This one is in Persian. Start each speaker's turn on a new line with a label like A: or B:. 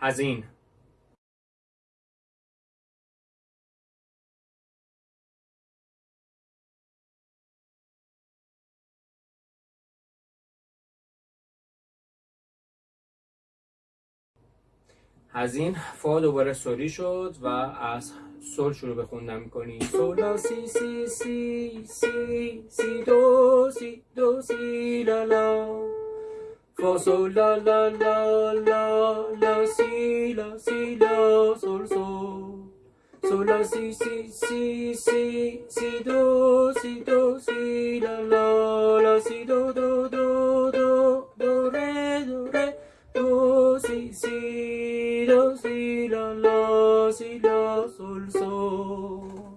A: هزین هزین فا دوباره سولی شد و از سول شروع به خوندن می‌کنی سولا سی سی سی سی سی دو سی دو سی لا لا. فا سول لا لا لا لا. si, la, si, la, sol, sol. Sol, la, si, si, si, si, si, do, si, do, si, la, la, la, si, do, do, do, do, do, re, do, re, do, si, si, do, si, la, la, si, la, sol, sol.